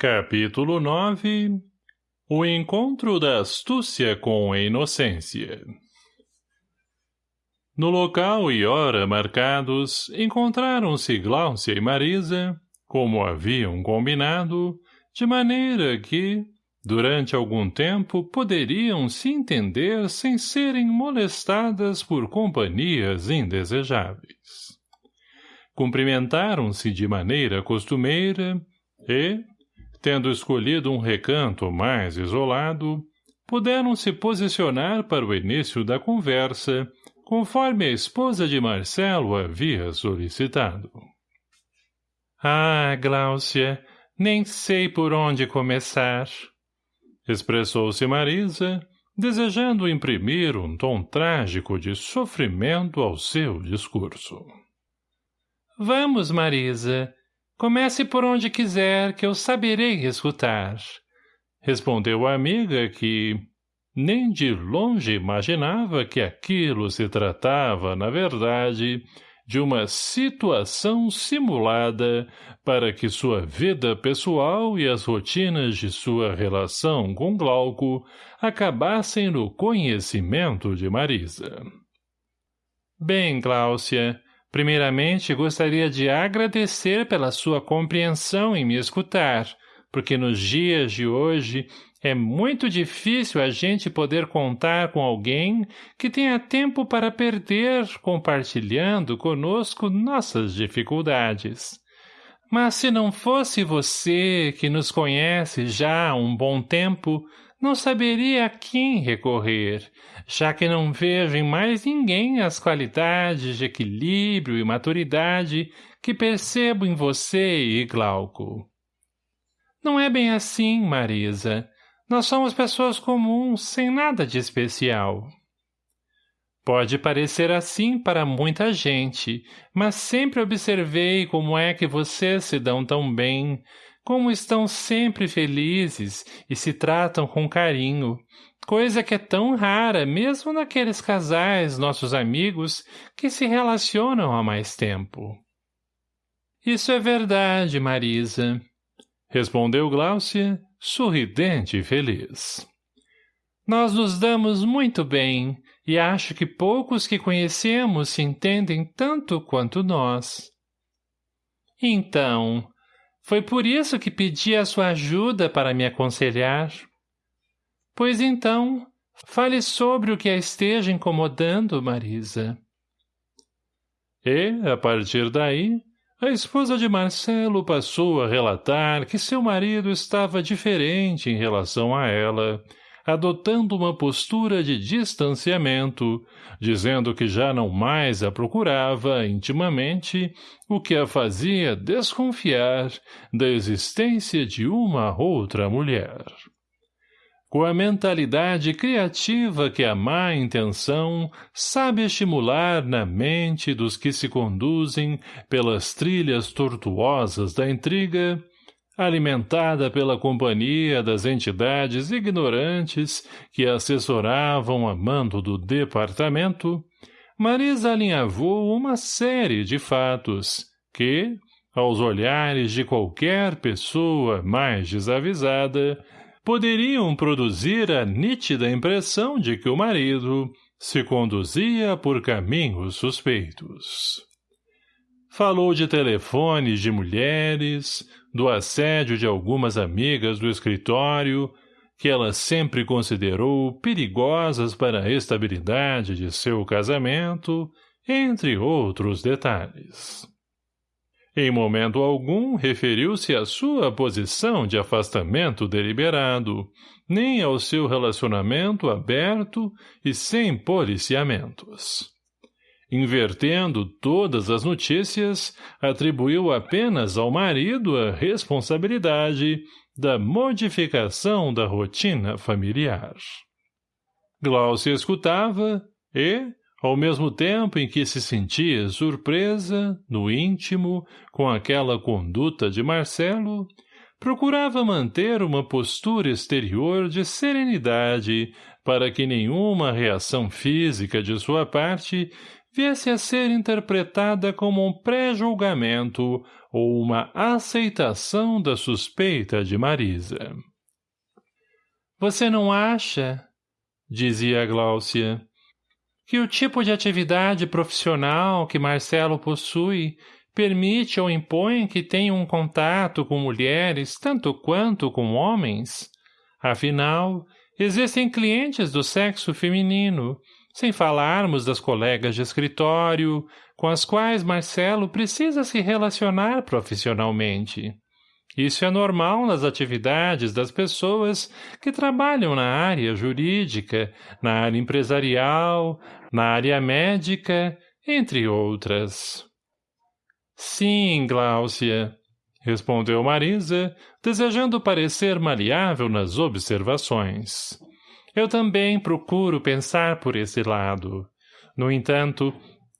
Capítulo 9 O encontro da astúcia com a inocência No local e hora marcados, encontraram-se Gláucia e Marisa, como haviam combinado, de maneira que, durante algum tempo, poderiam se entender sem serem molestadas por companhias indesejáveis. Cumprimentaram-se de maneira costumeira e, Tendo escolhido um recanto mais isolado, puderam se posicionar para o início da conversa, conforme a esposa de Marcelo havia solicitado. Ah, Gláucia, nem sei por onde começar. Expressou-se Marisa, desejando imprimir um tom trágico de sofrimento ao seu discurso. Vamos, Marisa, Comece por onde quiser, que eu saberei escutar. Respondeu a amiga que, nem de longe imaginava que aquilo se tratava, na verdade, de uma situação simulada para que sua vida pessoal e as rotinas de sua relação com Glauco acabassem no conhecimento de Marisa. Bem, Gláucia, Primeiramente, gostaria de agradecer pela sua compreensão em me escutar, porque nos dias de hoje é muito difícil a gente poder contar com alguém que tenha tempo para perder compartilhando conosco nossas dificuldades. Mas se não fosse você, que nos conhece já há um bom tempo, não saberia a quem recorrer, já que não vejo em mais ninguém as qualidades de equilíbrio e maturidade que percebo em você e Glauco. Não é bem assim, Marisa. Nós somos pessoas comuns, sem nada de especial. Pode parecer assim para muita gente, mas sempre observei como é que vocês se dão tão bem, como estão sempre felizes e se tratam com carinho, coisa que é tão rara mesmo naqueles casais, nossos amigos, que se relacionam há mais tempo. Isso é verdade, Marisa, respondeu Gláucia, sorridente e feliz. Nós nos damos muito bem, e acho que poucos que conhecemos se entendem tanto quanto nós. Então, foi por isso que pedi a sua ajuda para me aconselhar. Pois então, fale sobre o que a esteja incomodando, Marisa. E, a partir daí, a esposa de Marcelo passou a relatar que seu marido estava diferente em relação a ela, adotando uma postura de distanciamento, dizendo que já não mais a procurava intimamente, o que a fazia desconfiar da existência de uma outra mulher. Com a mentalidade criativa que a má intenção sabe estimular na mente dos que se conduzem pelas trilhas tortuosas da intriga, alimentada pela companhia das entidades ignorantes que assessoravam a mando do departamento, Marisa alinhavou uma série de fatos que, aos olhares de qualquer pessoa mais desavisada, poderiam produzir a nítida impressão de que o marido se conduzia por caminhos suspeitos. Falou de telefones de mulheres, do assédio de algumas amigas do escritório, que ela sempre considerou perigosas para a estabilidade de seu casamento, entre outros detalhes. Em momento algum referiu-se à sua posição de afastamento deliberado, nem ao seu relacionamento aberto e sem policiamentos. Invertendo todas as notícias, atribuiu apenas ao marido a responsabilidade da modificação da rotina familiar. Glaucia escutava e, ao mesmo tempo em que se sentia surpresa, no íntimo, com aquela conduta de Marcelo, procurava manter uma postura exterior de serenidade para que nenhuma reação física de sua parte viesse a ser interpretada como um pré-julgamento ou uma aceitação da suspeita de Marisa. Você não acha, dizia Gláucia, que o tipo de atividade profissional que Marcelo possui permite ou impõe que tenha um contato com mulheres tanto quanto com homens? Afinal, existem clientes do sexo feminino, sem falarmos das colegas de escritório, com as quais Marcelo precisa se relacionar profissionalmente. Isso é normal nas atividades das pessoas que trabalham na área jurídica, na área empresarial, na área médica, entre outras. Sim, Gláucia, respondeu Marisa, desejando parecer maleável nas observações. Eu também procuro pensar por esse lado. No entanto,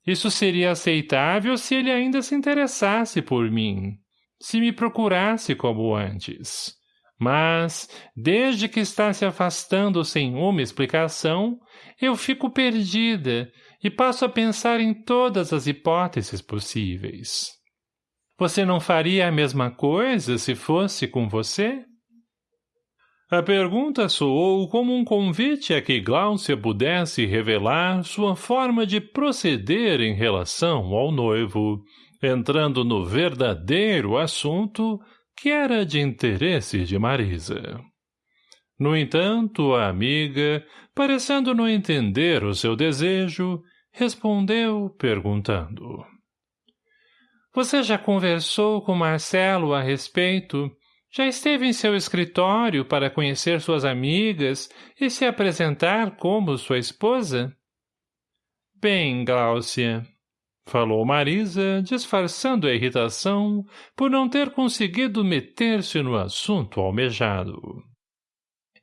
isso seria aceitável se ele ainda se interessasse por mim, se me procurasse como antes. Mas, desde que está se afastando sem uma explicação, eu fico perdida e passo a pensar em todas as hipóteses possíveis. Você não faria a mesma coisa se fosse com você? A pergunta soou como um convite a que Gláucia pudesse revelar sua forma de proceder em relação ao noivo, entrando no verdadeiro assunto que era de interesse de Marisa. No entanto, a amiga, parecendo não entender o seu desejo, respondeu perguntando. Você já conversou com Marcelo a respeito? Já esteve em seu escritório para conhecer suas amigas e se apresentar como sua esposa? Bem, Gláucia, falou Marisa, disfarçando a irritação por não ter conseguido meter-se no assunto almejado.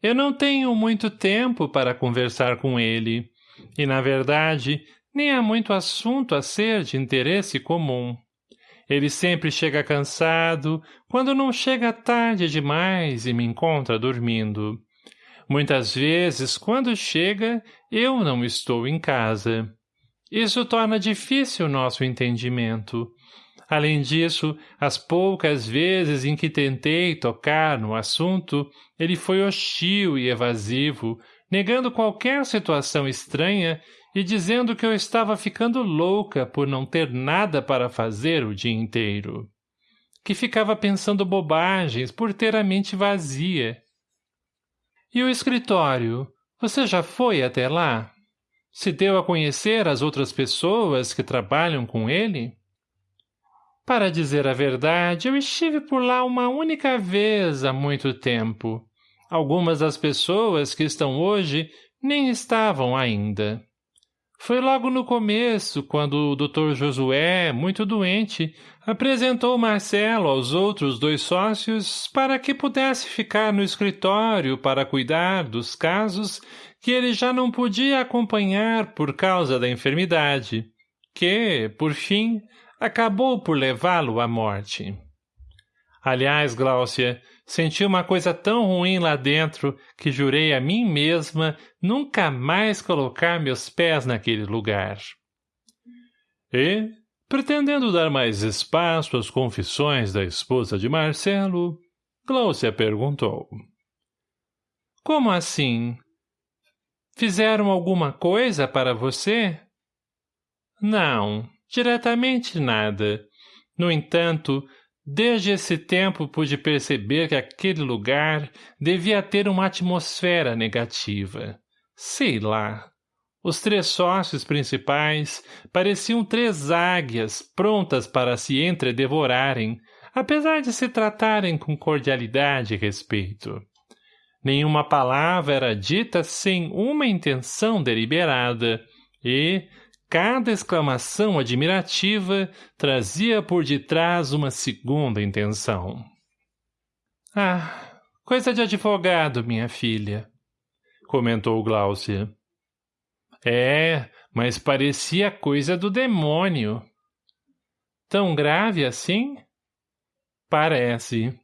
Eu não tenho muito tempo para conversar com ele, e, na verdade, nem há muito assunto a ser de interesse comum. Ele sempre chega cansado, quando não chega tarde demais e me encontra dormindo. Muitas vezes, quando chega, eu não estou em casa. Isso torna difícil nosso entendimento. Além disso, as poucas vezes em que tentei tocar no assunto, ele foi hostil e evasivo, negando qualquer situação estranha e dizendo que eu estava ficando louca por não ter nada para fazer o dia inteiro. Que ficava pensando bobagens por ter a mente vazia. E o escritório? Você já foi até lá? Se deu a conhecer as outras pessoas que trabalham com ele? Para dizer a verdade, eu estive por lá uma única vez há muito tempo. Algumas das pessoas que estão hoje nem estavam ainda. Foi logo no começo, quando o Dr. Josué, muito doente, apresentou Marcelo aos outros dois sócios para que pudesse ficar no escritório para cuidar dos casos que ele já não podia acompanhar por causa da enfermidade, que, por fim, acabou por levá-lo à morte. Aliás, Gláucia, Senti uma coisa tão ruim lá dentro que jurei a mim mesma nunca mais colocar meus pés naquele lugar. E, pretendendo dar mais espaço às confissões da esposa de Marcelo, Cláudia perguntou. Como assim? Fizeram alguma coisa para você? Não, diretamente nada. No entanto, Desde esse tempo pude perceber que aquele lugar devia ter uma atmosfera negativa. Sei lá. Os três sócios principais pareciam três águias prontas para se entredevorarem, apesar de se tratarem com cordialidade e respeito. Nenhuma palavra era dita sem uma intenção deliberada, e, Cada exclamação admirativa trazia por detrás uma segunda intenção. Ah, coisa de advogado, minha filha, comentou Gláucia. É, mas parecia coisa do demônio. Tão grave assim? Parece.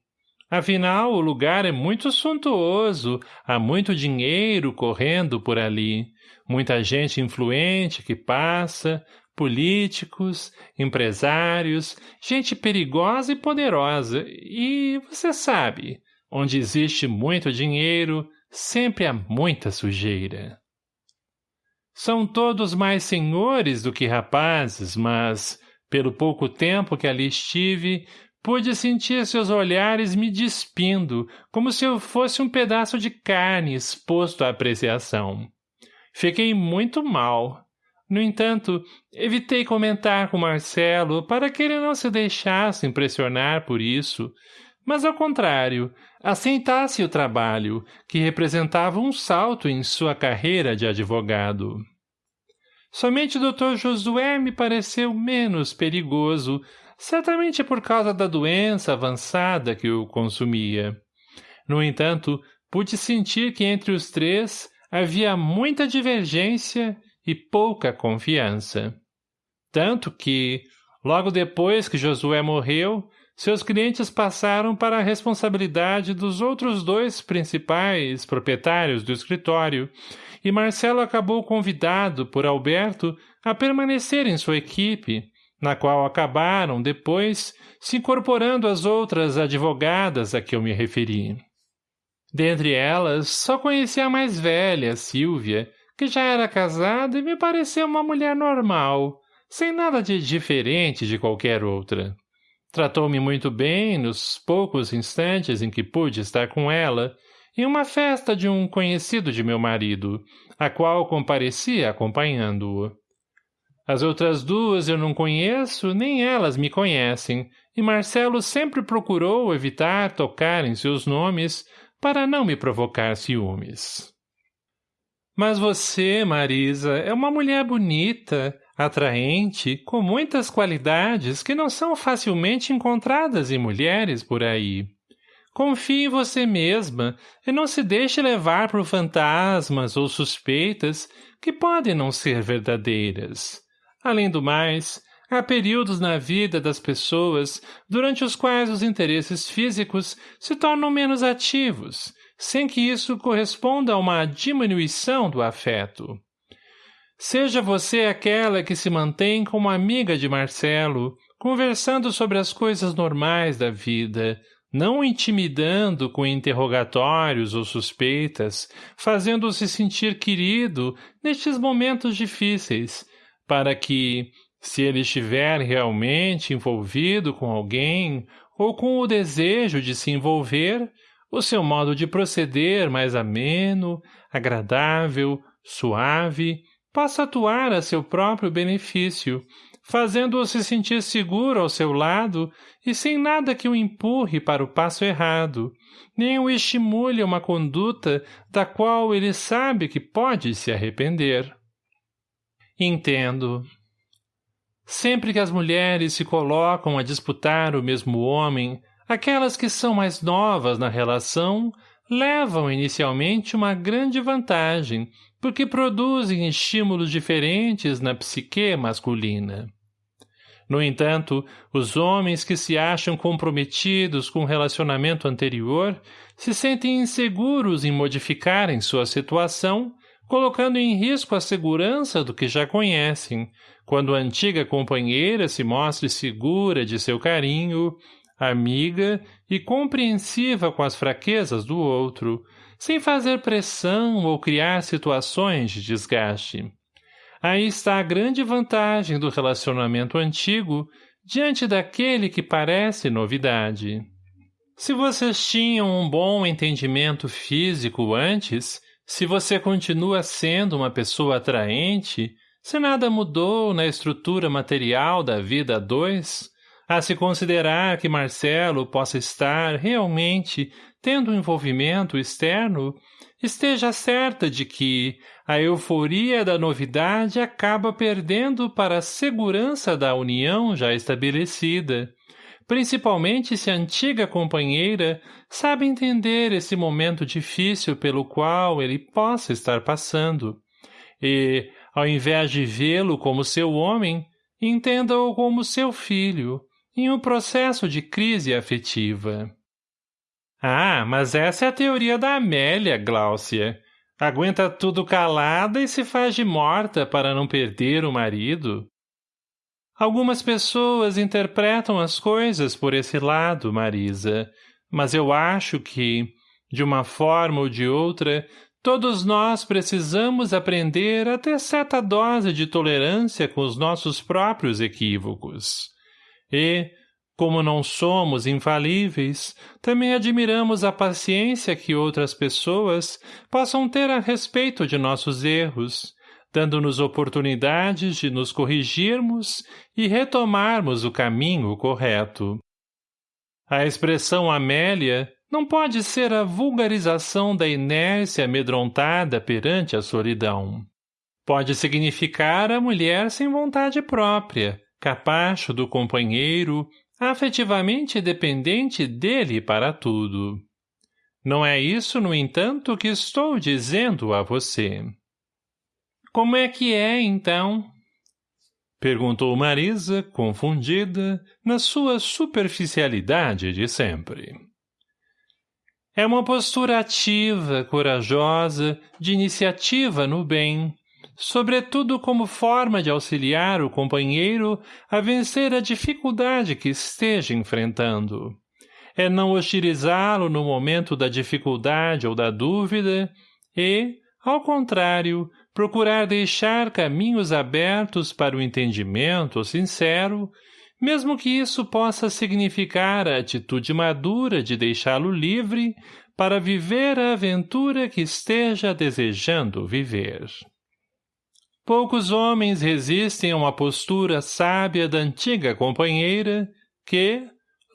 Afinal, o lugar é muito suntuoso, há muito dinheiro correndo por ali, muita gente influente que passa, políticos, empresários, gente perigosa e poderosa, e você sabe, onde existe muito dinheiro, sempre há muita sujeira. São todos mais senhores do que rapazes, mas, pelo pouco tempo que ali estive, pude sentir seus olhares me despindo, como se eu fosse um pedaço de carne exposto à apreciação. Fiquei muito mal. No entanto, evitei comentar com Marcelo para que ele não se deixasse impressionar por isso, mas ao contrário, aceitasse o trabalho, que representava um salto em sua carreira de advogado. Somente o Dr. Josué me pareceu menos perigoso, certamente por causa da doença avançada que o consumia. No entanto, pude sentir que entre os três havia muita divergência e pouca confiança. Tanto que, logo depois que Josué morreu, seus clientes passaram para a responsabilidade dos outros dois principais proprietários do escritório, e Marcelo acabou convidado por Alberto a permanecer em sua equipe, na qual acabaram, depois, se incorporando as outras advogadas a que eu me referi. Dentre elas, só conheci a mais velha, Silvia, que já era casada e me pareceu uma mulher normal, sem nada de diferente de qualquer outra. Tratou-me muito bem nos poucos instantes em que pude estar com ela, em uma festa de um conhecido de meu marido, a qual comparecia acompanhando-o. As outras duas eu não conheço, nem elas me conhecem, e Marcelo sempre procurou evitar tocar em seus nomes para não me provocar ciúmes. Mas você, Marisa, é uma mulher bonita, atraente, com muitas qualidades que não são facilmente encontradas em mulheres por aí. Confie em você mesma e não se deixe levar por fantasmas ou suspeitas que podem não ser verdadeiras. Além do mais, Há períodos na vida das pessoas durante os quais os interesses físicos se tornam menos ativos, sem que isso corresponda a uma diminuição do afeto. Seja você aquela que se mantém como amiga de Marcelo, conversando sobre as coisas normais da vida, não intimidando com interrogatórios ou suspeitas, fazendo-se sentir querido nestes momentos difíceis, para que, se ele estiver realmente envolvido com alguém ou com o desejo de se envolver, o seu modo de proceder mais ameno, agradável, suave, possa atuar a seu próprio benefício, fazendo-o se sentir seguro ao seu lado e sem nada que o empurre para o passo errado, nem o estimule a uma conduta da qual ele sabe que pode se arrepender. Entendo, Sempre que as mulheres se colocam a disputar o mesmo homem, aquelas que são mais novas na relação levam inicialmente uma grande vantagem, porque produzem estímulos diferentes na psique masculina. No entanto, os homens que se acham comprometidos com o relacionamento anterior se sentem inseguros em modificarem sua situação, colocando em risco a segurança do que já conhecem, quando a antiga companheira se mostre segura de seu carinho, amiga e compreensiva com as fraquezas do outro, sem fazer pressão ou criar situações de desgaste. Aí está a grande vantagem do relacionamento antigo diante daquele que parece novidade. Se vocês tinham um bom entendimento físico antes, se você continua sendo uma pessoa atraente, se nada mudou na estrutura material da vida a dois, a se considerar que Marcelo possa estar, realmente, tendo um envolvimento externo, esteja certa de que a euforia da novidade acaba perdendo para a segurança da união já estabelecida, principalmente se a antiga companheira sabe entender esse momento difícil pelo qual ele possa estar passando, e, ao invés de vê-lo como seu homem, entenda-o como seu filho, em um processo de crise afetiva. Ah, mas essa é a teoria da Amélia, Gláucia. Aguenta tudo calada e se faz de morta para não perder o marido. Algumas pessoas interpretam as coisas por esse lado, Marisa, mas eu acho que, de uma forma ou de outra, todos nós precisamos aprender a ter certa dose de tolerância com os nossos próprios equívocos. E, como não somos infalíveis, também admiramos a paciência que outras pessoas possam ter a respeito de nossos erros, dando-nos oportunidades de nos corrigirmos e retomarmos o caminho correto. A expressão Amélia não pode ser a vulgarização da inércia amedrontada perante a solidão. Pode significar a mulher sem vontade própria, capacho do companheiro, afetivamente dependente dele para tudo. Não é isso, no entanto, que estou dizendo a você. Como é que é, então? Perguntou Marisa, confundida, na sua superficialidade de sempre. É uma postura ativa, corajosa, de iniciativa no bem, sobretudo como forma de auxiliar o companheiro a vencer a dificuldade que esteja enfrentando. É não hostilizá-lo no momento da dificuldade ou da dúvida e, ao contrário, procurar deixar caminhos abertos para o entendimento sincero, mesmo que isso possa significar a atitude madura de deixá-lo livre para viver a aventura que esteja desejando viver. Poucos homens resistem a uma postura sábia da antiga companheira que,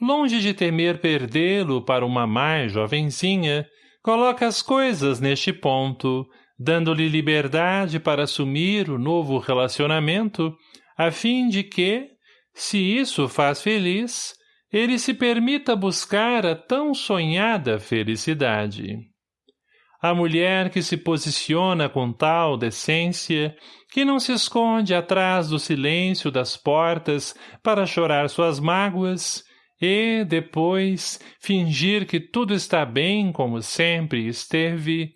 longe de temer perdê-lo para uma mais jovenzinha, coloca as coisas neste ponto, dando-lhe liberdade para assumir o novo relacionamento, a fim de que, se isso faz feliz, ele se permita buscar a tão sonhada felicidade. A mulher que se posiciona com tal decência, que não se esconde atrás do silêncio das portas para chorar suas mágoas, e, depois, fingir que tudo está bem como sempre esteve,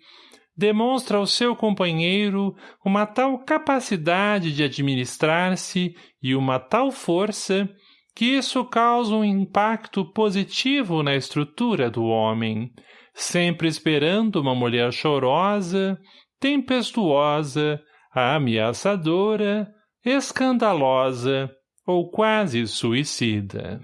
demonstra ao seu companheiro uma tal capacidade de administrar-se e uma tal força que isso causa um impacto positivo na estrutura do homem, sempre esperando uma mulher chorosa, tempestuosa, ameaçadora, escandalosa ou quase suicida.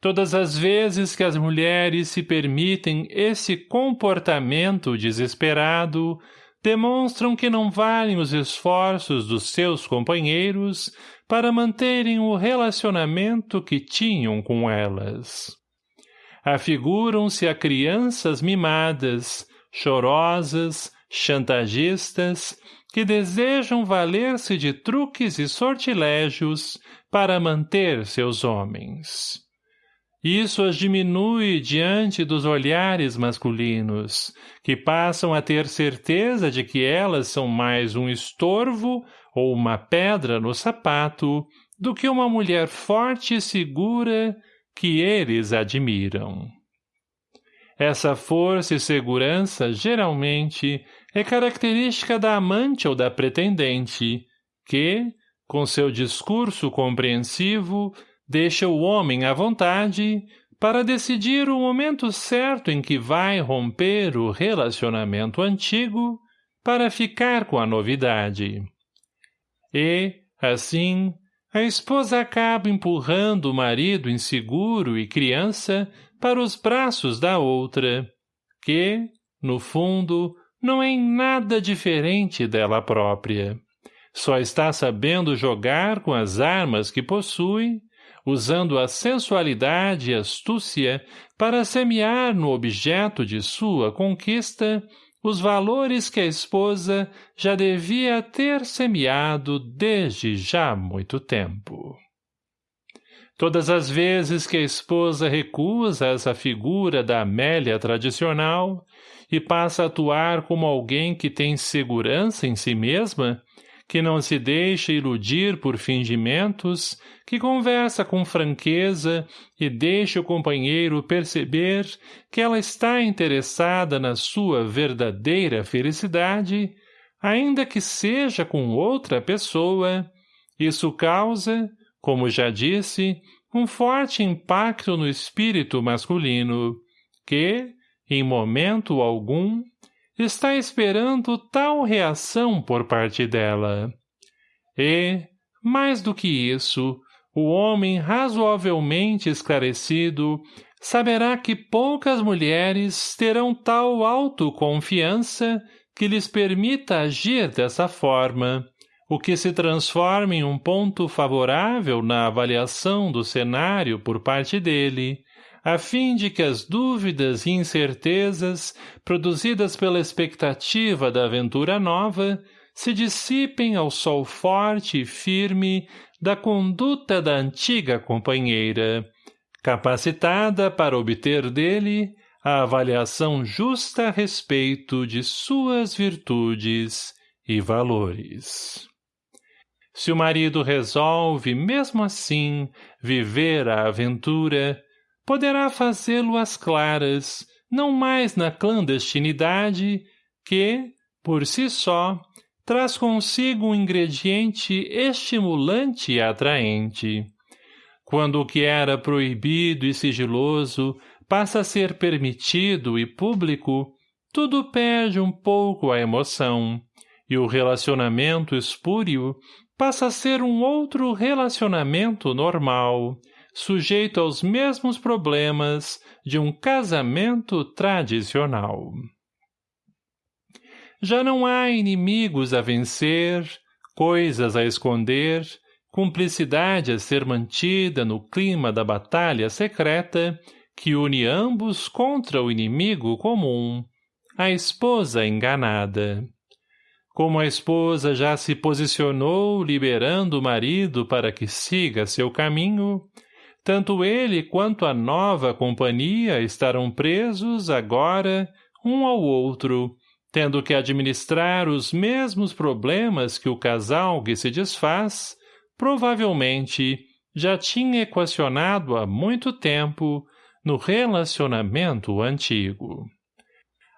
Todas as vezes que as mulheres se permitem esse comportamento desesperado, demonstram que não valem os esforços dos seus companheiros para manterem o relacionamento que tinham com elas afiguram-se a crianças mimadas, chorosas, chantagistas, que desejam valer-se de truques e sortilégios para manter seus homens. Isso as diminui diante dos olhares masculinos, que passam a ter certeza de que elas são mais um estorvo ou uma pedra no sapato do que uma mulher forte e segura que eles admiram. Essa força e segurança, geralmente, é característica da amante ou da pretendente, que, com seu discurso compreensivo, deixa o homem à vontade para decidir o momento certo em que vai romper o relacionamento antigo para ficar com a novidade. E, assim, a esposa acaba empurrando o marido inseguro e criança para os braços da outra, que, no fundo, não é em nada diferente dela própria. Só está sabendo jogar com as armas que possui, usando a sensualidade e astúcia para semear no objeto de sua conquista os valores que a esposa já devia ter semeado desde já muito tempo. Todas as vezes que a esposa recusa essa figura da Amélia tradicional e passa a atuar como alguém que tem segurança em si mesma, que não se deixa iludir por fingimentos, que conversa com franqueza e deixa o companheiro perceber que ela está interessada na sua verdadeira felicidade, ainda que seja com outra pessoa, Isso causa, como já disse, um forte impacto no espírito masculino, que, em momento algum, está esperando tal reação por parte dela. E, mais do que isso, o homem razoavelmente esclarecido saberá que poucas mulheres terão tal autoconfiança que lhes permita agir dessa forma, o que se transforma em um ponto favorável na avaliação do cenário por parte dele, a fim de que as dúvidas e incertezas produzidas pela expectativa da aventura nova se dissipem ao sol forte e firme da conduta da antiga companheira, capacitada para obter dele a avaliação justa a respeito de suas virtudes e valores. Se o marido resolve, mesmo assim, viver a aventura, poderá fazê-lo às claras, não mais na clandestinidade, que, por si só, traz consigo um ingrediente estimulante e atraente. Quando o que era proibido e sigiloso passa a ser permitido e público, tudo perde um pouco a emoção, e o relacionamento espúrio passa a ser um outro relacionamento normal, sujeito aos mesmos problemas de um casamento tradicional. Já não há inimigos a vencer, coisas a esconder, cumplicidade a ser mantida no clima da batalha secreta que une ambos contra o inimigo comum, a esposa enganada. Como a esposa já se posicionou liberando o marido para que siga seu caminho, tanto ele quanto a nova companhia estarão presos agora um ao outro, tendo que administrar os mesmos problemas que o casal que se desfaz, provavelmente, já tinha equacionado há muito tempo no relacionamento antigo.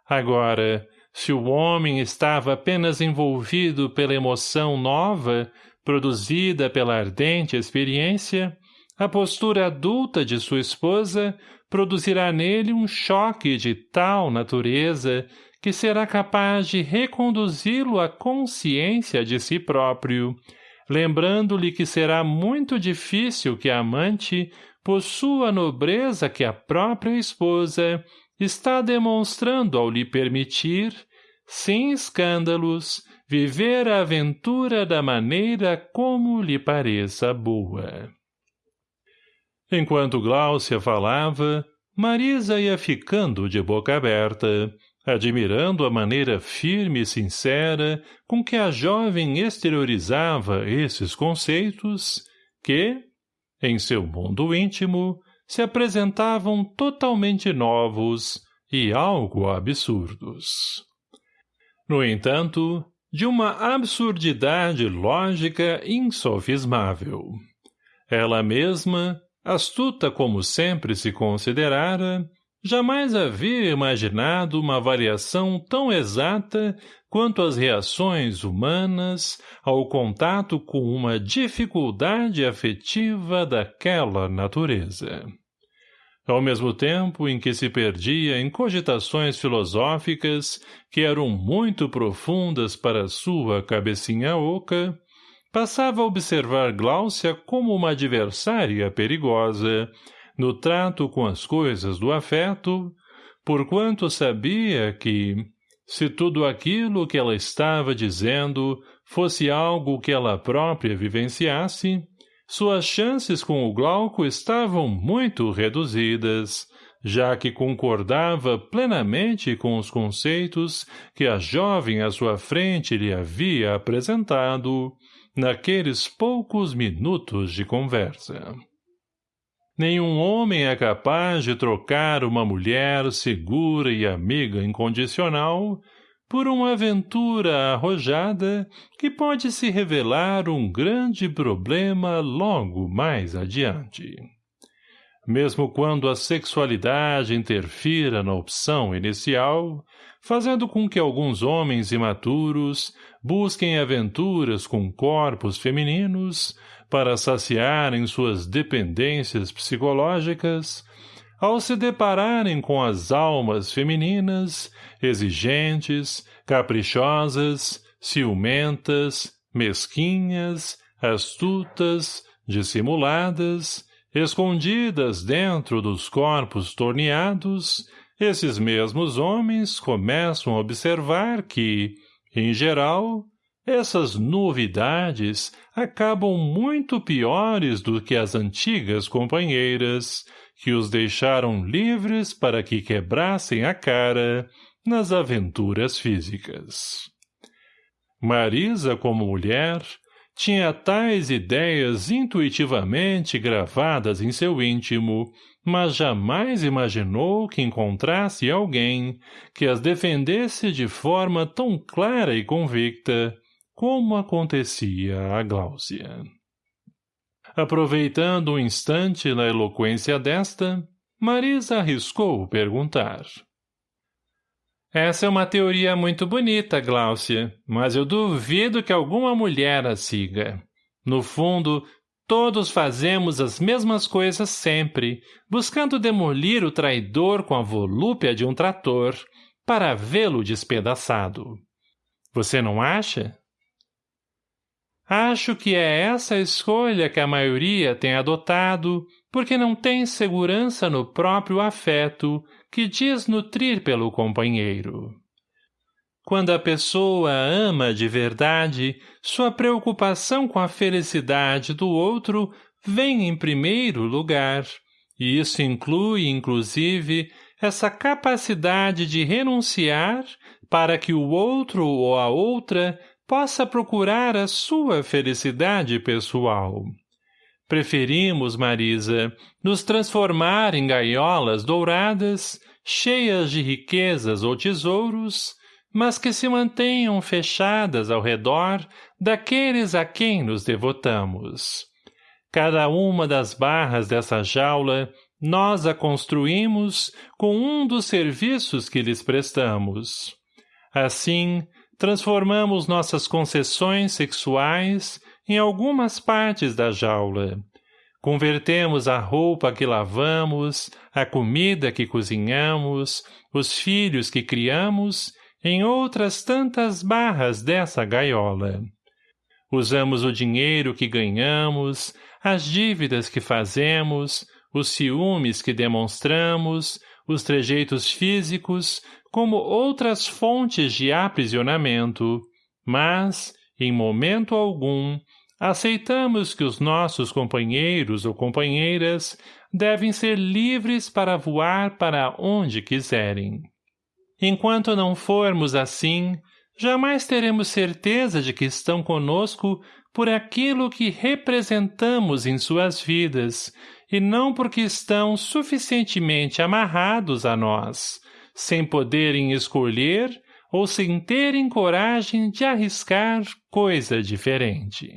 Agora, se o homem estava apenas envolvido pela emoção nova, produzida pela ardente experiência, a postura adulta de sua esposa produzirá nele um choque de tal natureza que será capaz de reconduzi-lo à consciência de si próprio, lembrando-lhe que será muito difícil que a amante possua a nobreza que a própria esposa está demonstrando ao lhe permitir, sem escândalos, viver a aventura da maneira como lhe pareça boa. Enquanto Gláucia falava, Marisa ia ficando de boca aberta, admirando a maneira firme e sincera com que a jovem exteriorizava esses conceitos que, em seu mundo íntimo, se apresentavam totalmente novos e algo absurdos. No entanto, de uma absurdidade lógica insofismável. Ela mesma, astuta como sempre se considerara, Jamais havia imaginado uma variação tão exata quanto as reações humanas ao contato com uma dificuldade afetiva daquela natureza. Ao mesmo tempo em que se perdia em cogitações filosóficas que eram muito profundas para sua cabecinha oca, passava a observar Gláucia como uma adversária perigosa, no trato com as coisas do afeto, porquanto sabia que, se tudo aquilo que ela estava dizendo fosse algo que ela própria vivenciasse, suas chances com o Glauco estavam muito reduzidas, já que concordava plenamente com os conceitos que a jovem à sua frente lhe havia apresentado naqueles poucos minutos de conversa. Nenhum homem é capaz de trocar uma mulher segura e amiga incondicional por uma aventura arrojada que pode se revelar um grande problema logo mais adiante. mesmo quando a sexualidade interfira na opção inicial, fazendo com que alguns homens imaturos busquem aventuras com corpos femininos para saciarem suas dependências psicológicas, ao se depararem com as almas femininas, exigentes, caprichosas, ciumentas, mesquinhas, astutas, dissimuladas, escondidas dentro dos corpos torneados, esses mesmos homens começam a observar que, em geral, essas novidades acabam muito piores do que as antigas companheiras, que os deixaram livres para que quebrassem a cara nas aventuras físicas. Marisa, como mulher, tinha tais ideias intuitivamente gravadas em seu íntimo, mas jamais imaginou que encontrasse alguém que as defendesse de forma tão clara e convicta como acontecia a Gláucia. Aproveitando um instante na eloquência desta, Marisa arriscou perguntar. Essa é uma teoria muito bonita, Gláucia, mas eu duvido que alguma mulher a siga. No fundo, todos fazemos as mesmas coisas sempre, buscando demolir o traidor com a volúpia de um trator, para vê-lo despedaçado. Você não acha? Acho que é essa a escolha que a maioria tem adotado, porque não tem segurança no próprio afeto que diz nutrir pelo companheiro. Quando a pessoa ama de verdade, sua preocupação com a felicidade do outro vem em primeiro lugar, e isso inclui, inclusive, essa capacidade de renunciar para que o outro ou a outra possa procurar a sua felicidade pessoal. Preferimos, Marisa, nos transformar em gaiolas douradas, cheias de riquezas ou tesouros, mas que se mantenham fechadas ao redor daqueles a quem nos devotamos. Cada uma das barras dessa jaula nós a construímos com um dos serviços que lhes prestamos. Assim, transformamos nossas concessões sexuais em algumas partes da jaula. Convertemos a roupa que lavamos, a comida que cozinhamos, os filhos que criamos, em outras tantas barras dessa gaiola. Usamos o dinheiro que ganhamos, as dívidas que fazemos, os ciúmes que demonstramos, os trejeitos físicos, como outras fontes de aprisionamento, mas, em momento algum, aceitamos que os nossos companheiros ou companheiras devem ser livres para voar para onde quiserem. Enquanto não formos assim, jamais teremos certeza de que estão conosco por aquilo que representamos em suas vidas, e não porque estão suficientemente amarrados a nós, sem poderem escolher ou sem terem coragem de arriscar coisa diferente.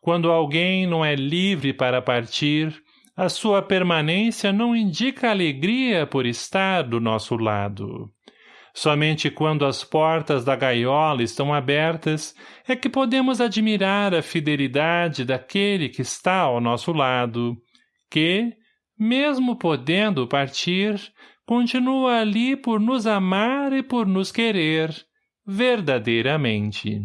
Quando alguém não é livre para partir, a sua permanência não indica alegria por estar do nosso lado. Somente quando as portas da gaiola estão abertas é que podemos admirar a fidelidade daquele que está ao nosso lado, que, mesmo podendo partir, continua ali por nos amar e por nos querer, verdadeiramente.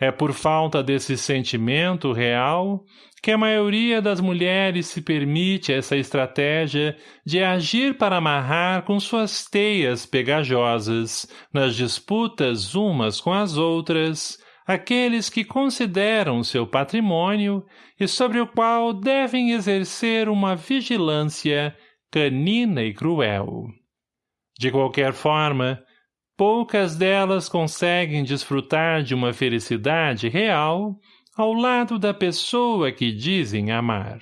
É por falta desse sentimento real que a maioria das mulheres se permite essa estratégia de agir para amarrar com suas teias pegajosas, nas disputas umas com as outras, aqueles que consideram seu patrimônio e sobre o qual devem exercer uma vigilância canina e cruel. De qualquer forma, poucas delas conseguem desfrutar de uma felicidade real ao lado da pessoa que dizem amar.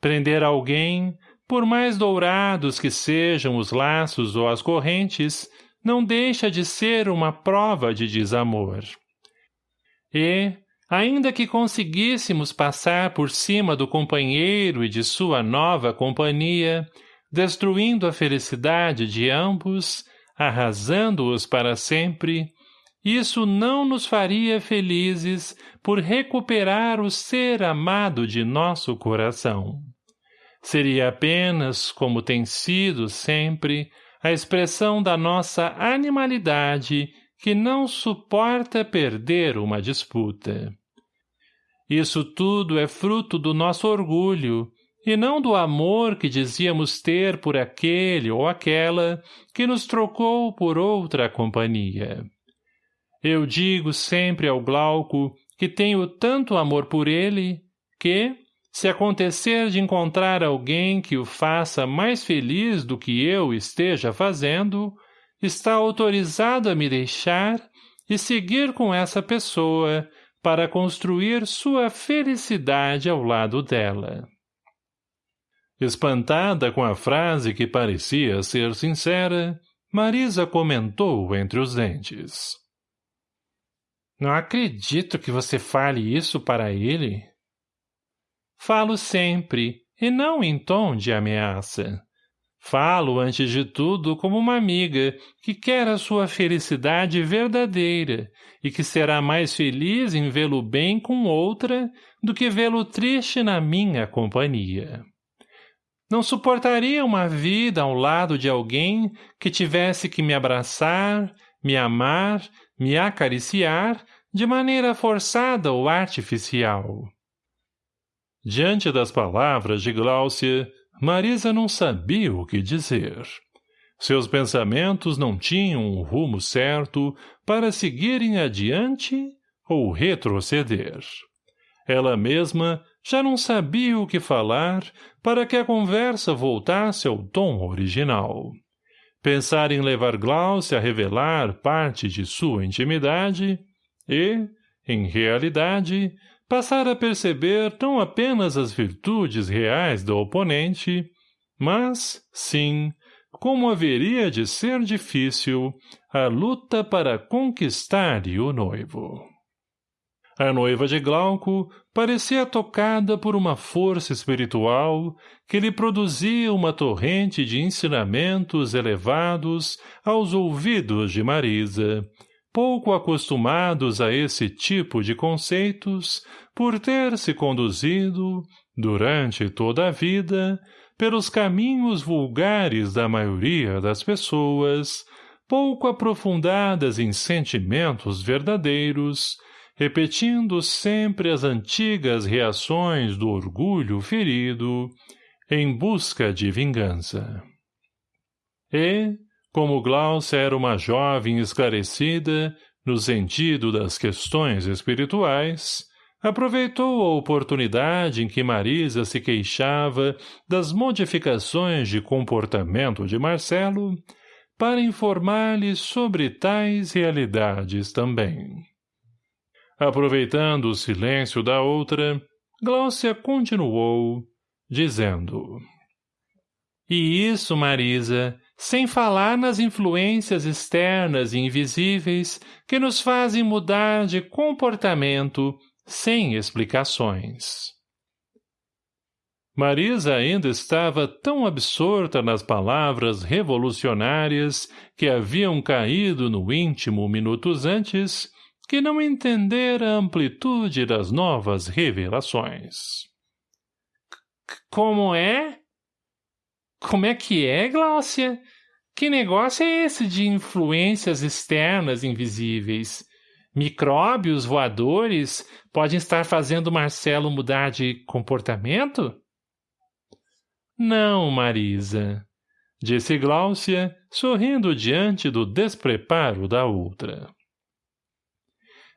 Prender alguém, por mais dourados que sejam os laços ou as correntes, não deixa de ser uma prova de desamor. E, Ainda que conseguíssemos passar por cima do companheiro e de sua nova companhia, destruindo a felicidade de ambos, arrasando-os para sempre, isso não nos faria felizes por recuperar o ser amado de nosso coração. Seria apenas, como tem sido sempre, a expressão da nossa animalidade que não suporta perder uma disputa. Isso tudo é fruto do nosso orgulho, e não do amor que dizíamos ter por aquele ou aquela que nos trocou por outra companhia. Eu digo sempre ao Glauco que tenho tanto amor por ele, que, se acontecer de encontrar alguém que o faça mais feliz do que eu esteja fazendo, está autorizado a me deixar e seguir com essa pessoa para construir sua felicidade ao lado dela. Espantada com a frase que parecia ser sincera, Marisa comentou entre os dentes. Não acredito que você fale isso para ele. Falo sempre, e não em tom de ameaça. Falo, antes de tudo, como uma amiga que quer a sua felicidade verdadeira e que será mais feliz em vê-lo bem com outra do que vê-lo triste na minha companhia. Não suportaria uma vida ao lado de alguém que tivesse que me abraçar, me amar, me acariciar de maneira forçada ou artificial. Diante das palavras de Gláucia, Marisa não sabia o que dizer. Seus pensamentos não tinham um rumo certo para seguirem adiante ou retroceder. Ela mesma já não sabia o que falar para que a conversa voltasse ao tom original. Pensar em levar Glaucia a revelar parte de sua intimidade e, em realidade, passar a perceber não apenas as virtudes reais do oponente, mas, sim, como haveria de ser difícil a luta para conquistar-lhe o noivo. A noiva de Glauco parecia tocada por uma força espiritual que lhe produzia uma torrente de ensinamentos elevados aos ouvidos de Marisa, pouco acostumados a esse tipo de conceitos, por ter se conduzido, durante toda a vida, pelos caminhos vulgares da maioria das pessoas, pouco aprofundadas em sentimentos verdadeiros, repetindo sempre as antigas reações do orgulho ferido, em busca de vingança. E, como Glaucia era uma jovem esclarecida, no sentido das questões espirituais, aproveitou a oportunidade em que Marisa se queixava das modificações de comportamento de Marcelo para informar-lhe sobre tais realidades também. Aproveitando o silêncio da outra, Glaucia continuou, dizendo... E isso, Marisa, sem falar nas influências externas e invisíveis que nos fazem mudar de comportamento sem explicações. Marisa ainda estava tão absorta nas palavras revolucionárias que haviam caído no íntimo minutos antes que não entendera a amplitude das novas revelações. — Como é? Como é que é, Gláucia? Que negócio é esse de influências externas invisíveis? Micróbios voadores podem estar fazendo Marcelo mudar de comportamento? Não, Marisa, disse Gláucia, sorrindo diante do despreparo da outra.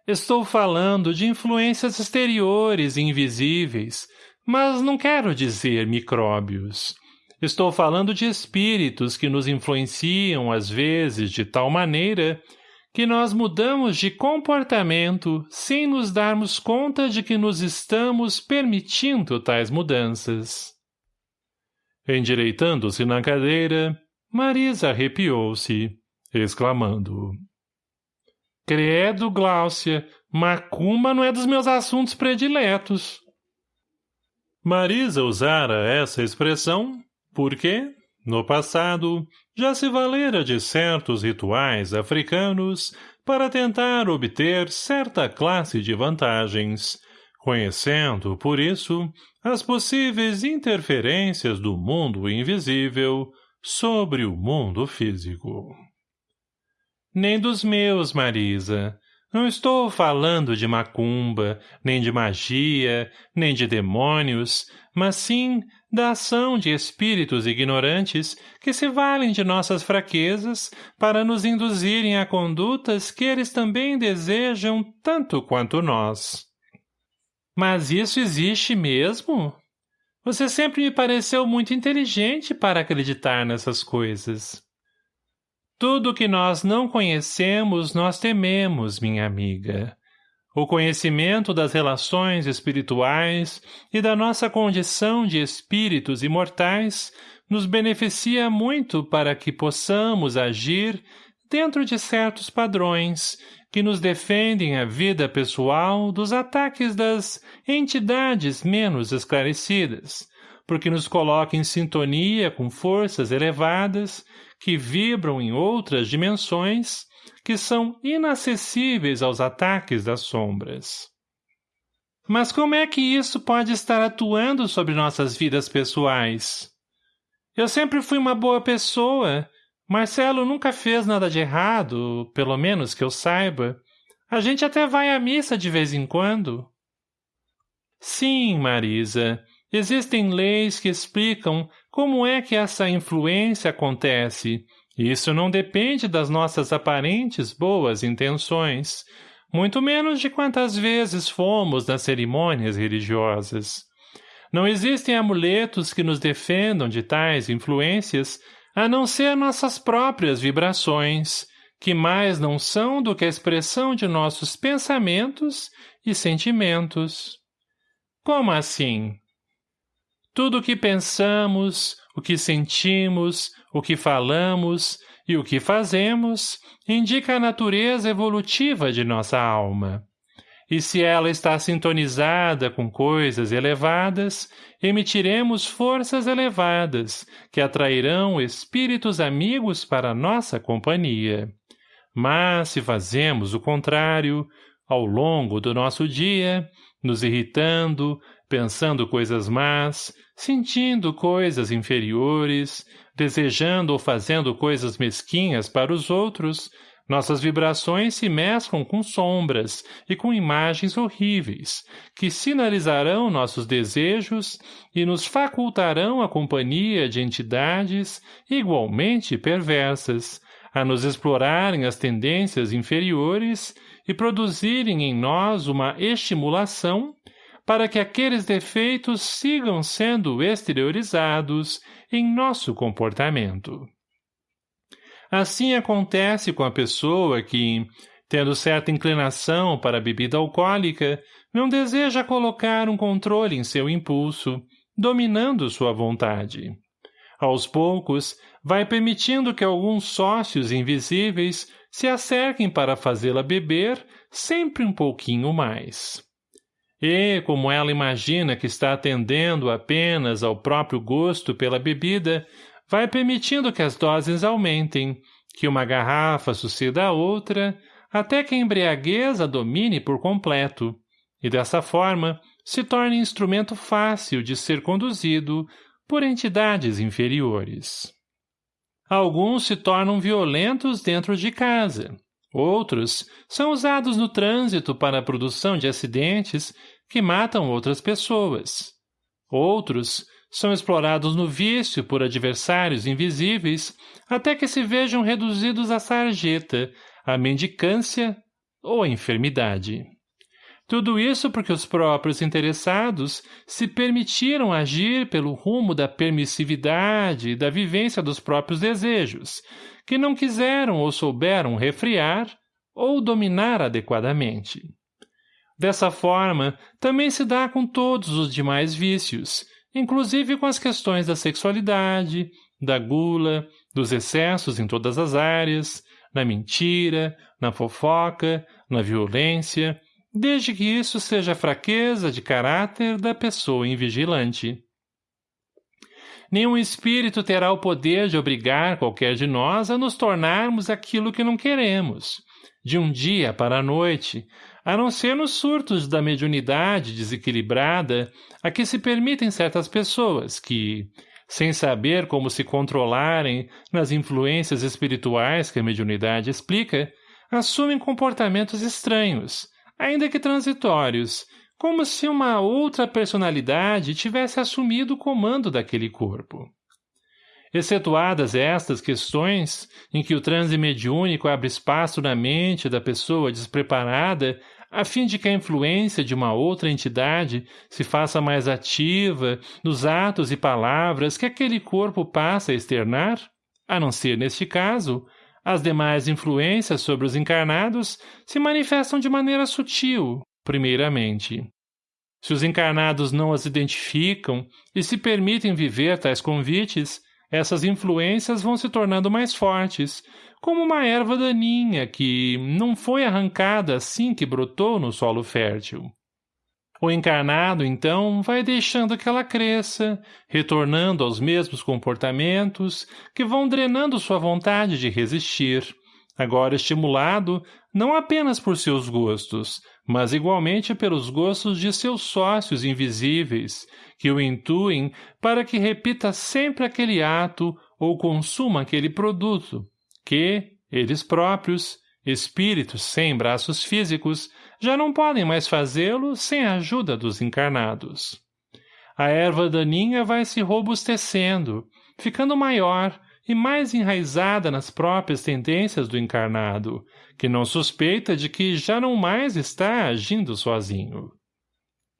Estou falando de influências exteriores e invisíveis, mas não quero dizer micróbios. Estou falando de espíritos que nos influenciam às vezes de tal maneira que nós mudamos de comportamento sem nos darmos conta de que nos estamos permitindo tais mudanças. Endireitando-se na cadeira, Marisa arrepiou-se, exclamando. Credo, Gláucia, Macumba não é dos meus assuntos prediletos. Marisa usara essa expressão porque, no passado, já se valera de certos rituais africanos para tentar obter certa classe de vantagens, conhecendo, por isso, as possíveis interferências do mundo invisível sobre o mundo físico. Nem dos meus, Marisa. Não estou falando de macumba, nem de magia, nem de demônios, mas sim da ação de espíritos ignorantes que se valem de nossas fraquezas para nos induzirem a condutas que eles também desejam tanto quanto nós. Mas isso existe mesmo? Você sempre me pareceu muito inteligente para acreditar nessas coisas. Tudo que nós não conhecemos, nós tememos, minha amiga. O conhecimento das relações espirituais e da nossa condição de espíritos imortais nos beneficia muito para que possamos agir dentro de certos padrões que nos defendem a vida pessoal dos ataques das entidades menos esclarecidas, porque nos coloca em sintonia com forças elevadas que vibram em outras dimensões que são inacessíveis aos ataques das sombras. Mas como é que isso pode estar atuando sobre nossas vidas pessoais? Eu sempre fui uma boa pessoa Marcelo nunca fez nada de errado, pelo menos que eu saiba. A gente até vai à missa de vez em quando. Sim, Marisa. Existem leis que explicam como é que essa influência acontece. Isso não depende das nossas aparentes boas intenções, muito menos de quantas vezes fomos nas cerimônias religiosas. Não existem amuletos que nos defendam de tais influências a não ser nossas próprias vibrações, que mais não são do que a expressão de nossos pensamentos e sentimentos. Como assim? Tudo o que pensamos, o que sentimos, o que falamos e o que fazemos indica a natureza evolutiva de nossa alma. E se ela está sintonizada com coisas elevadas, emitiremos forças elevadas, que atrairão espíritos amigos para nossa companhia. Mas, se fazemos o contrário, ao longo do nosso dia, nos irritando, pensando coisas más, sentindo coisas inferiores, desejando ou fazendo coisas mesquinhas para os outros, nossas vibrações se mesclam com sombras e com imagens horríveis, que sinalizarão nossos desejos e nos facultarão a companhia de entidades igualmente perversas, a nos explorarem as tendências inferiores e produzirem em nós uma estimulação para que aqueles defeitos sigam sendo exteriorizados em nosso comportamento. Assim acontece com a pessoa que, tendo certa inclinação para a bebida alcoólica, não deseja colocar um controle em seu impulso, dominando sua vontade. Aos poucos, vai permitindo que alguns sócios invisíveis se acerquem para fazê-la beber sempre um pouquinho mais. E, como ela imagina que está atendendo apenas ao próprio gosto pela bebida, vai permitindo que as doses aumentem, que uma garrafa suceda a outra, até que a embriaguez a domine por completo, e dessa forma se torne instrumento fácil de ser conduzido por entidades inferiores. Alguns se tornam violentos dentro de casa, outros são usados no trânsito para a produção de acidentes que matam outras pessoas. Outros são explorados no vício por adversários invisíveis até que se vejam reduzidos à sarjeta, à mendicância ou à enfermidade. Tudo isso porque os próprios interessados se permitiram agir pelo rumo da permissividade e da vivência dos próprios desejos, que não quiseram ou souberam refriar ou dominar adequadamente. Dessa forma, também se dá com todos os demais vícios, inclusive com as questões da sexualidade, da gula, dos excessos em todas as áreas, na mentira, na fofoca, na violência, desde que isso seja fraqueza de caráter da pessoa invigilante. Nenhum espírito terá o poder de obrigar qualquer de nós a nos tornarmos aquilo que não queremos, de um dia para a noite, a não ser nos surtos da mediunidade desequilibrada a que se permitem certas pessoas que, sem saber como se controlarem nas influências espirituais que a mediunidade explica, assumem comportamentos estranhos, ainda que transitórios, como se uma outra personalidade tivesse assumido o comando daquele corpo. Excetuadas estas questões, em que o transe mediúnico abre espaço na mente da pessoa despreparada a fim de que a influência de uma outra entidade se faça mais ativa nos atos e palavras que aquele corpo passa a externar, a não ser neste caso, as demais influências sobre os encarnados se manifestam de maneira sutil, primeiramente. Se os encarnados não as identificam e se permitem viver tais convites, essas influências vão se tornando mais fortes, como uma erva daninha que não foi arrancada assim que brotou no solo fértil. O encarnado, então, vai deixando que ela cresça, retornando aos mesmos comportamentos que vão drenando sua vontade de resistir, agora estimulado não apenas por seus gostos, mas igualmente pelos gostos de seus sócios invisíveis, que o intuem para que repita sempre aquele ato ou consuma aquele produto, que, eles próprios, espíritos sem braços físicos, já não podem mais fazê-lo sem a ajuda dos encarnados. A erva daninha vai se robustecendo, ficando maior, e mais enraizada nas próprias tendências do encarnado, que não suspeita de que já não mais está agindo sozinho.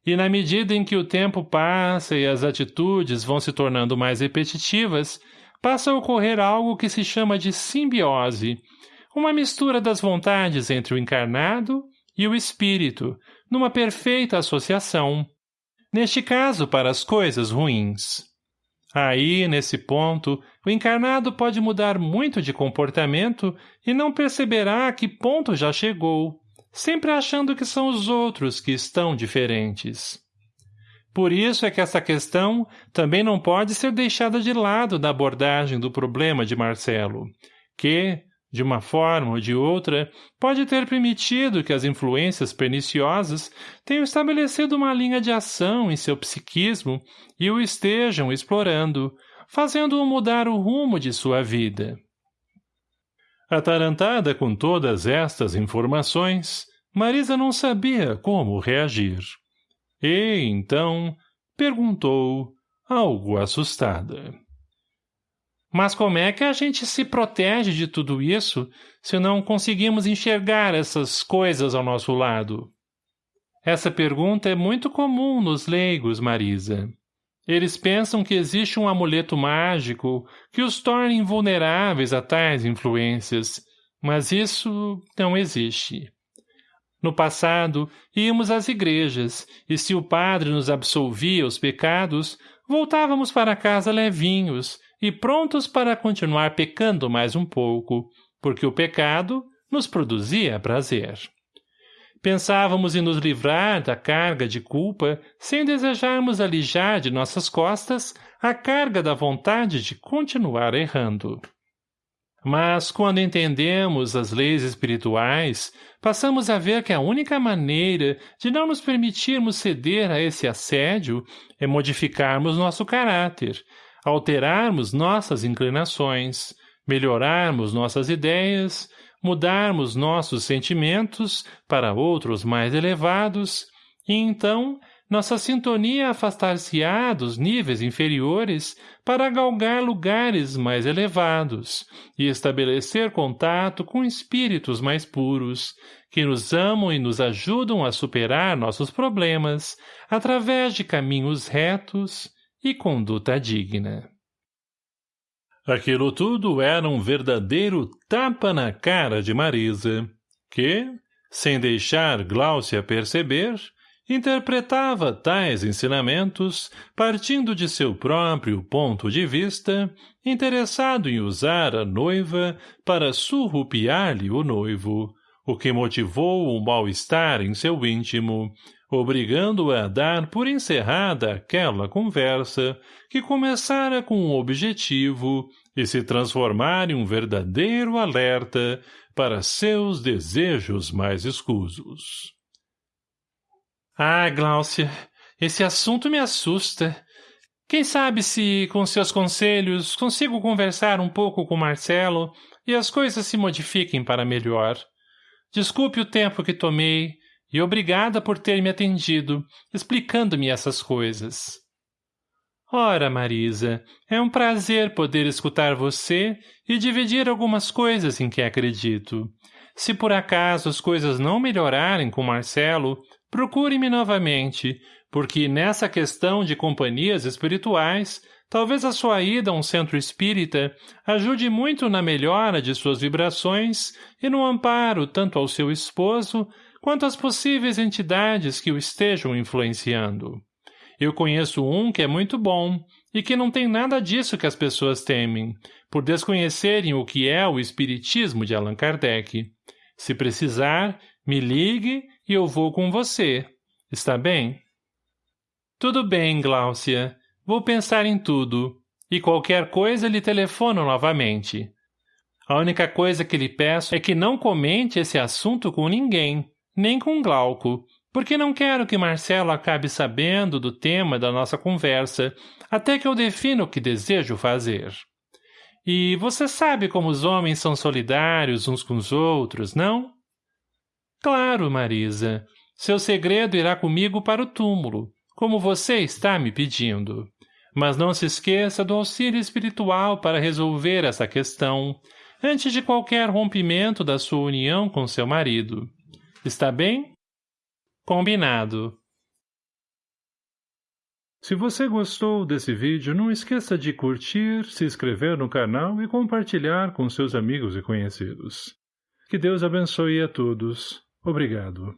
E na medida em que o tempo passa e as atitudes vão se tornando mais repetitivas, passa a ocorrer algo que se chama de simbiose, uma mistura das vontades entre o encarnado e o espírito, numa perfeita associação. Neste caso, para as coisas ruins. Aí, nesse ponto, o encarnado pode mudar muito de comportamento e não perceberá a que ponto já chegou, sempre achando que são os outros que estão diferentes. Por isso é que essa questão também não pode ser deixada de lado na abordagem do problema de Marcelo, que, de uma forma ou de outra, pode ter permitido que as influências perniciosas tenham estabelecido uma linha de ação em seu psiquismo e o estejam explorando, fazendo-o mudar o rumo de sua vida. Atarantada com todas estas informações, Marisa não sabia como reagir. E, então, perguntou, algo assustada. Mas como é que a gente se protege de tudo isso se não conseguimos enxergar essas coisas ao nosso lado? Essa pergunta é muito comum nos leigos, Marisa. Eles pensam que existe um amuleto mágico que os torne invulneráveis a tais influências, mas isso não existe. No passado, íamos às igrejas, e se o padre nos absolvia os pecados, voltávamos para casa levinhos, e prontos para continuar pecando mais um pouco, porque o pecado nos produzia prazer. Pensávamos em nos livrar da carga de culpa sem desejarmos alijar de nossas costas a carga da vontade de continuar errando. Mas, quando entendemos as leis espirituais, passamos a ver que a única maneira de não nos permitirmos ceder a esse assédio é modificarmos nosso caráter, alterarmos nossas inclinações, melhorarmos nossas ideias, mudarmos nossos sentimentos para outros mais elevados, e então nossa sintonia afastar-se-á dos níveis inferiores para galgar lugares mais elevados e estabelecer contato com espíritos mais puros, que nos amam e nos ajudam a superar nossos problemas através de caminhos retos e conduta digna. Aquilo tudo era um verdadeiro tapa na cara de Marisa, que, sem deixar Gláucia perceber, interpretava tais ensinamentos partindo de seu próprio ponto de vista, interessado em usar a noiva para surrupiar-lhe o noivo, o que motivou um mal-estar em seu íntimo, obrigando-o a dar por encerrada aquela conversa que começara com um objetivo e se transformar em um verdadeiro alerta para seus desejos mais escusos. Ah, Gláucia, esse assunto me assusta. Quem sabe se, com seus conselhos, consigo conversar um pouco com Marcelo e as coisas se modifiquem para melhor. Desculpe o tempo que tomei e obrigada por ter me atendido, explicando-me essas coisas. Ora, Marisa, é um prazer poder escutar você e dividir algumas coisas em que acredito. Se por acaso as coisas não melhorarem com Marcelo, procure-me novamente, porque nessa questão de companhias espirituais, talvez a sua ida a um centro espírita ajude muito na melhora de suas vibrações e no amparo tanto ao seu esposo quanto às possíveis entidades que o estejam influenciando. Eu conheço um que é muito bom e que não tem nada disso que as pessoas temem, por desconhecerem o que é o espiritismo de Allan Kardec. Se precisar, me ligue e eu vou com você. Está bem? Tudo bem, Gláucia. Vou pensar em tudo. E qualquer coisa lhe telefono novamente. A única coisa que lhe peço é que não comente esse assunto com ninguém, nem com Glauco, porque não quero que Marcelo acabe sabendo do tema da nossa conversa, até que eu defina o que desejo fazer. E você sabe como os homens são solidários uns com os outros, não? Claro, Marisa. Seu segredo irá comigo para o túmulo, como você está me pedindo. Mas não se esqueça do auxílio espiritual para resolver essa questão, antes de qualquer rompimento da sua união com seu marido. Está bem? Combinado. Se você gostou desse vídeo, não esqueça de curtir, se inscrever no canal e compartilhar com seus amigos e conhecidos. Que Deus abençoe a todos. Obrigado.